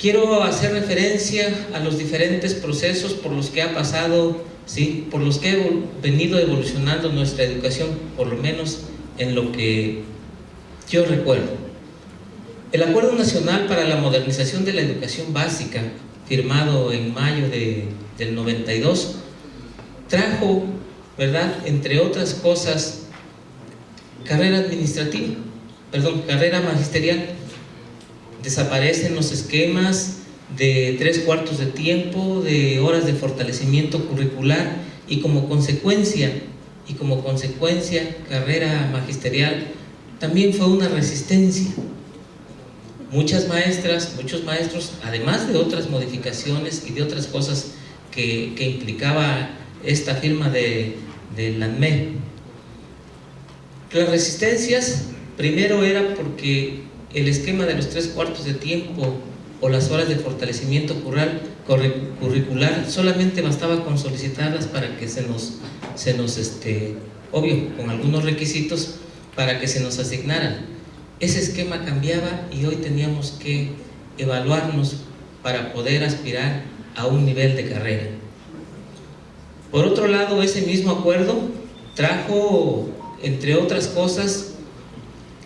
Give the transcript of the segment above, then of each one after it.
quiero hacer referencia a los diferentes procesos por los que ha pasado, ¿sí? por los que ha venido evolucionando nuestra educación, por lo menos en lo que yo recuerdo. El Acuerdo Nacional para la Modernización de la Educación Básica, firmado en mayo de, del 92, trajo, ¿verdad?, entre otras cosas, carrera administrativa, perdón, carrera magisterial. Desaparecen los esquemas de tres cuartos de tiempo, de horas de fortalecimiento curricular y como consecuencia, y como consecuencia, carrera magisterial también fue una resistencia. Muchas maestras, muchos maestros, además de otras modificaciones y de otras cosas que, implicaba esta firma de, de la Las resistencias, primero era porque el esquema de los tres cuartos de tiempo o las horas de fortalecimiento curricular solamente bastaba con solicitarlas para que se nos, se nos este, obvio, con algunos requisitos, para que se nos asignaran. Ese esquema cambiaba y hoy teníamos que evaluarnos para poder aspirar a un nivel de carrera. Por otro lado, ese mismo acuerdo trajo, entre otras cosas,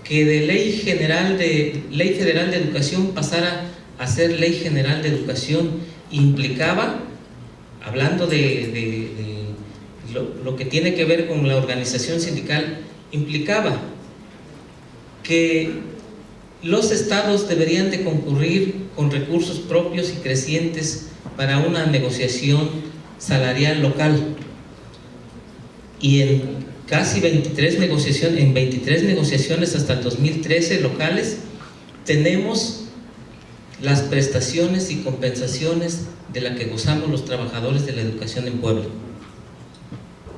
que de ley general de ley federal de educación pasara a ser ley general de educación implicaba, hablando de, lo que tiene que ver con la organización sindical, implicaba que los estados deberían de concurrir con recursos propios y crecientes para una negociación salarial local. Y en casi 23 negociaciones, en 23 negociaciones hasta el 2013 locales tenemos las prestaciones y compensaciones de la que gozamos los trabajadores de la educación en Puebla.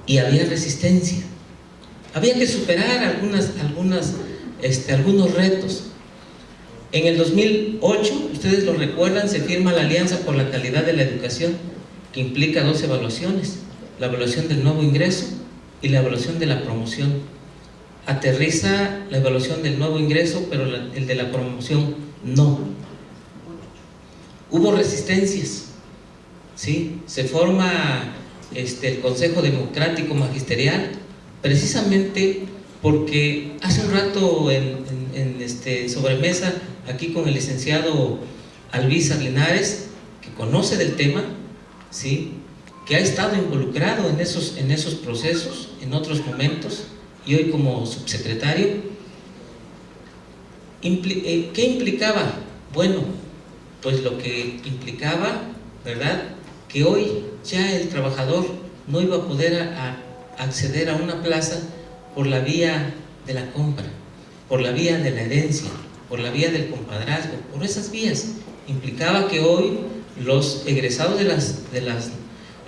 Y había resistencia. Había que superar algunas, algunas, este, algunos retos. En el 2008, ustedes lo recuerdan, se firma la Alianza por la Calidad de la Educación, que implica dos evaluaciones, la evaluación del nuevo ingreso y la evaluación de la promoción. Aterriza la evaluación del nuevo ingreso, pero el de la promoción no. Hubo resistencias, ¿sí? Se forma este, el Consejo Democrático Magisterial, precisamente porque hace un rato en, este, sobremesa aquí con el licenciado Alvisa Linares, que conoce del tema, ¿sí? Que ha estado involucrado en esos, en esos procesos en otros momentos y hoy como subsecretario, eh, ¿qué implicaba? Bueno, pues lo que implicaba, ¿verdad? Que hoy ya el trabajador no iba a poder acceder a una plaza por la vía de la compra, por la vía de la herencia, por la vía del compadrazgo, por esas vías. Implicaba que hoy los egresados de las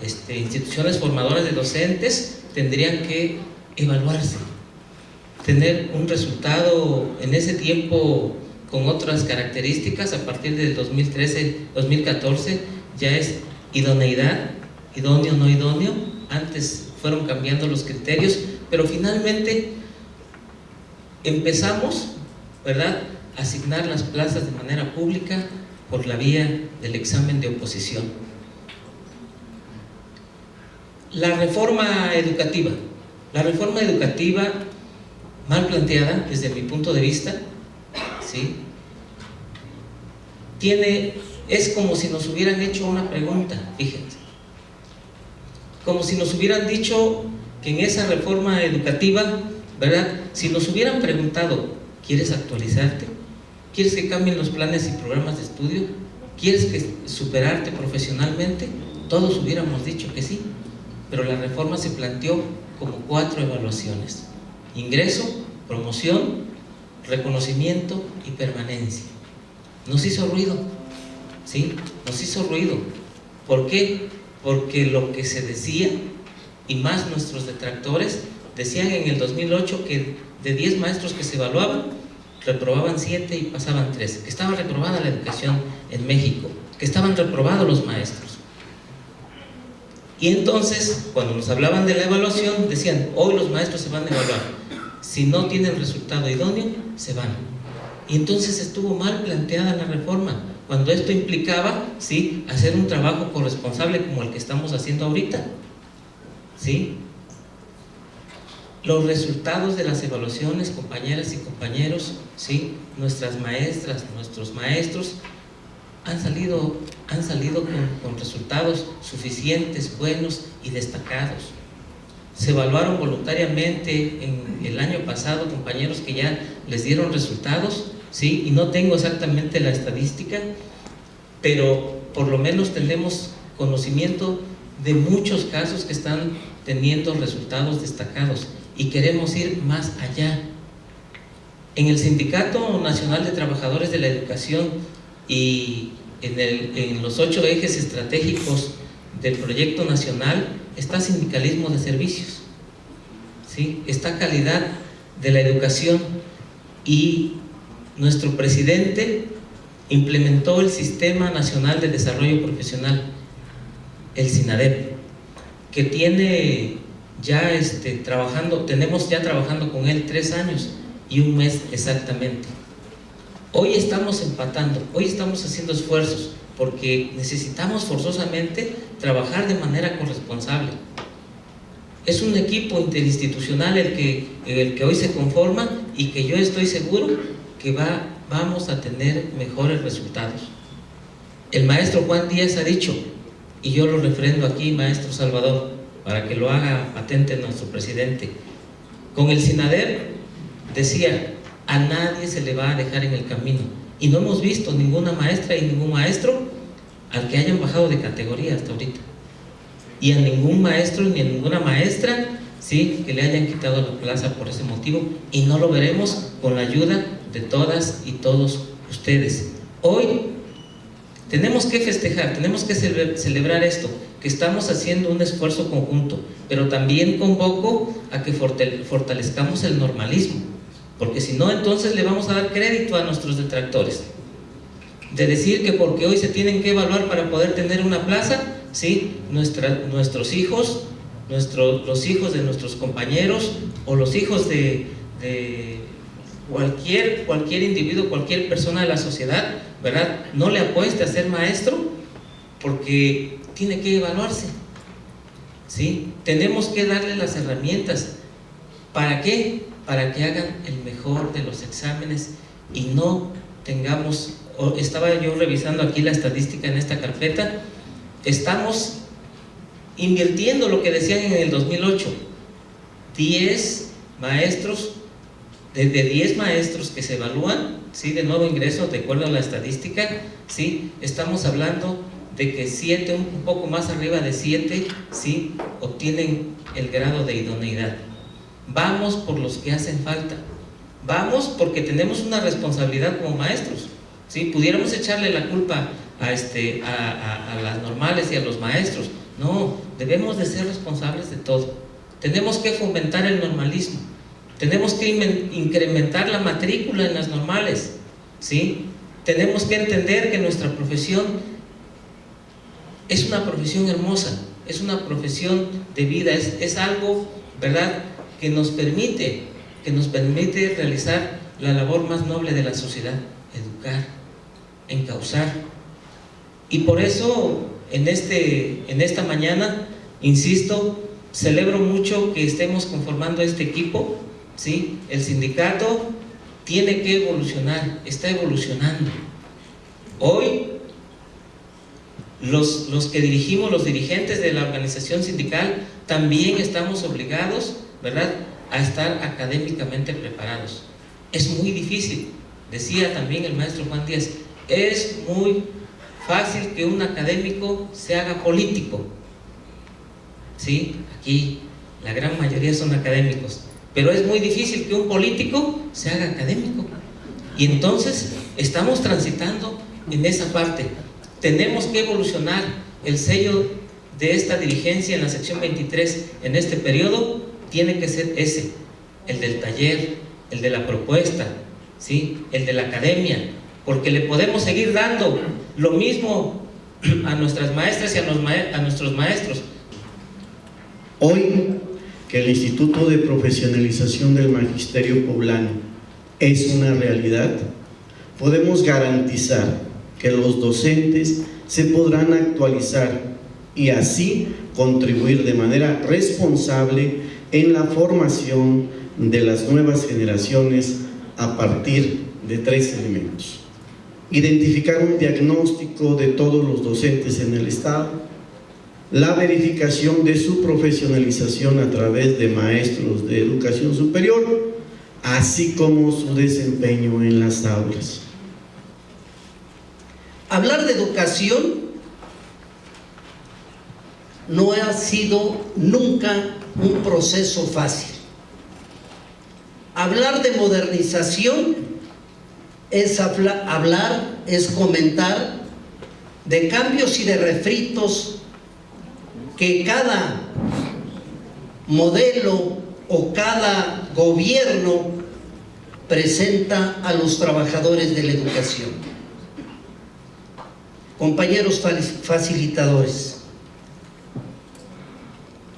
este, instituciones formadoras de docentes tendrían que evaluarse, tener un resultado en ese tiempo con otras características, a partir del 2013-2014 ya es idoneidad, idóneo, no idóneo, antes fueron cambiando los criterios, pero finalmente empezamos, ¿verdad?, a asignar las plazas de manera pública por la vía del examen de oposición. La reforma educativa. La reforma educativa mal planteada desde mi punto de vista, ¿sí? Tiene, es como si nos hubieran hecho una pregunta, fíjense como si nos hubieran dicho que en esa reforma educativa, ¿verdad? Si nos hubieran preguntado, ¿quieres actualizarte? ¿Quieres que cambien los planes y programas de estudio? ¿Quieres que superarte profesionalmente? Todos hubiéramos dicho que sí, pero la reforma se planteó como cuatro evaluaciones. Ingreso, promoción, reconocimiento y permanencia. Nos hizo ruido, ¿sí? Nos hizo ruido. ¿Por qué? porque lo que se decía, y más nuestros detractores, decían en el 2008 que de 10 maestros que se evaluaban, reprobaban 7 y pasaban 3, que estaba reprobada la educación en México, que estaban reprobados los maestros. Y entonces, cuando nos hablaban de la evaluación, decían, hoy los maestros se van a evaluar, si no tienen resultado idóneo, se van. Y entonces estuvo mal planteada la reforma, cuando esto implicaba, ¿sí? Hacer un trabajo corresponsable como el que estamos haciendo ahorita, ¿sí? Los resultados de las evaluaciones, compañeras y compañeros, ¿sí? Nuestras maestras, nuestros maestros, han salido, han salido con, con resultados suficientes, buenos y destacados. Se evaluaron voluntariamente en el año pasado compañeros que ya les dieron resultados, ¿sí? y no tengo exactamente la estadística, pero por lo menos tenemos conocimiento de muchos casos que están teniendo resultados destacados y queremos ir más allá. En el Sindicato Nacional de Trabajadores de la Educación y en, el, en los ocho ejes estratégicos del proyecto nacional está sindicalismo de servicios, ¿sí? está calidad de la educación y nuestro presidente implementó el Sistema Nacional de Desarrollo Profesional, el SINADEP, que tiene ya este, trabajando, tenemos ya trabajando con él tres años y un mes exactamente. Hoy estamos empatando, hoy estamos haciendo esfuerzos porque necesitamos forzosamente trabajar de manera corresponsable. Es un equipo interinstitucional el que, el que hoy se conforma y que yo estoy seguro que va, vamos a tener mejores resultados. El maestro Juan Díaz ha dicho, y yo lo refrendo aquí, maestro Salvador, para que lo haga patente nuestro presidente, con el SINADER decía, a nadie se le va a dejar en el camino. Y no hemos visto ninguna maestra y ningún maestro al que hayan bajado de categoría hasta ahorita. Y a ningún maestro ni a ninguna maestra ¿sí? que le hayan quitado la plaza por ese motivo. Y no lo veremos con la ayuda de todas y todos ustedes. Hoy tenemos que festejar, tenemos que celebrar esto, que estamos haciendo un esfuerzo conjunto, pero también convoco a que fortalezcamos el normalismo, porque si no, entonces le vamos a dar crédito a nuestros detractores. De decir que porque hoy se tienen que evaluar para poder tener una plaza, ¿sí? nuestros hijos, los hijos de nuestros compañeros o los hijos de cualquier, cualquier individuo, cualquier persona de la sociedad, ¿verdad? No le apueste a ser maestro porque tiene que evaluarse. ¿Sí? Tenemos que darle las herramientas. ¿Para qué? Para que hagan el mejor de los exámenes y no tengamos, estaba yo revisando aquí la estadística en esta carpeta, estamos invirtiendo lo que decían en el 2008, 10 maestros de 10 maestros que se evalúan, ¿sí? de nuevo ingreso, de acuerdo a la estadística, ¿sí? estamos hablando de que 7, un poco más arriba de 7, ¿sí? obtienen el grado de idoneidad. Vamos por los que hacen falta. Vamos porque tenemos una responsabilidad como maestros. ¿sí? Pudiéramos echarle la culpa a, este, a, a las normales y a los maestros. No, debemos de ser responsables de todo. Tenemos que fomentar el normalismo. Tenemos que incrementar la matrícula en las normales, ¿sí? Tenemos que entender que nuestra profesión es una profesión hermosa, es una profesión de vida, es, es algo, ¿verdad?, que nos permite, que nos permite realizar la labor más noble de la sociedad, educar, encauzar. Y por eso, en, este, en esta mañana, insisto, celebro mucho que estemos conformando este equipo, ¿sí? El sindicato tiene que evolucionar, está evolucionando. Hoy, los, los que dirigimos, los dirigentes de la organización sindical, también estamos obligados, ¿verdad?, a estar académicamente preparados. Es muy difícil, decía también el maestro Juan Díaz, es muy fácil que un académico se haga político. ¿Sí? Aquí la gran mayoría son académicos. Pero es muy difícil que un político se haga académico. Y entonces estamos transitando en esa parte. Tenemos que evolucionar el sello de esta dirigencia en la sección 23 en este periodo tiene que ser ese, el del taller, el de la propuesta, ¿sí? el de la academia, porque le podemos seguir dando lo mismo a nuestras maestras y a, a nuestros maestros. Hoy que el Instituto de Profesionalización del Magisterio Poblano es una realidad, podemos garantizar que los docentes se podrán actualizar y así contribuir de manera responsable en la formación de las nuevas generaciones a partir de tres elementos. Identificar un diagnóstico de todos los docentes en el Estado, la verificación de su profesionalización a través de maestros de educación superior, así como su desempeño en las aulas. Hablar de educación no ha sido nunca un proceso fácil. Hablar de modernización es hablar, es comentar de cambios y de refritos que cada modelo o cada gobierno presenta a los trabajadores de la educación. Compañeros facilitadores,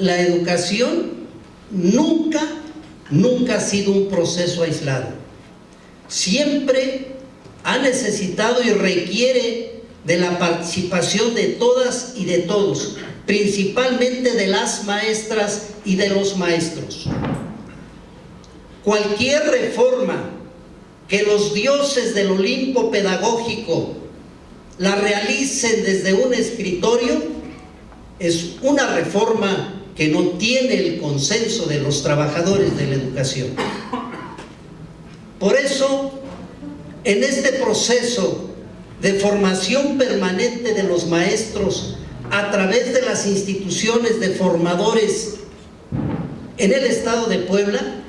la educación nunca, nunca ha sido un proceso aislado. Siempre ha necesitado y requiere de la participación de todas y de todos, principalmente de las maestras y de los maestros. Cualquier reforma que los dioses del Olimpo pedagógico la realicen desde un escritorio es una reforma que no tiene el consenso de los trabajadores de la educación. Por eso, en este proceso de formación permanente de los maestros a través de las instituciones de formadores en el estado de Puebla,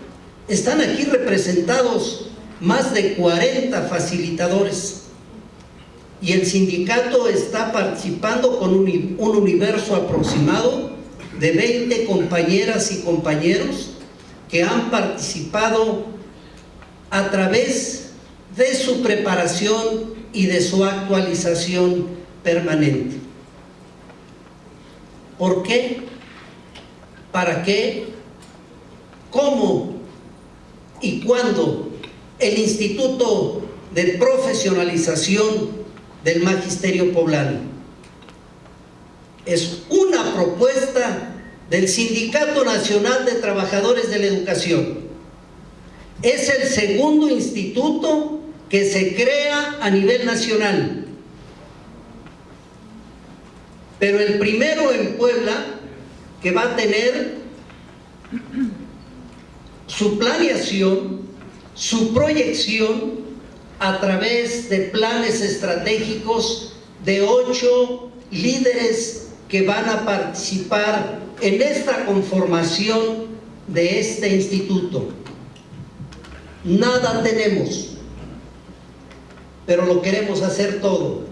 están aquí representados más de 40 facilitadores y el sindicato está participando con un, universo aproximado de 20 compañeras y compañeros que han participado a través de su preparación y de su actualización permanente. ¿Por qué? ¿Para qué? ¿Cómo? ¿Y cuándo el Instituto de Profesionalización del Magisterio Poblano es una propuesta del Sindicato Nacional de Trabajadores de la Educación. Es el segundo instituto que se crea a nivel nacional. Pero el primero en Puebla, que va a tener su planeación, su proyección a través de planes estratégicos de ocho líderes que van a participar en esta conformación de este instituto. Nada tenemos, pero lo queremos hacer todo.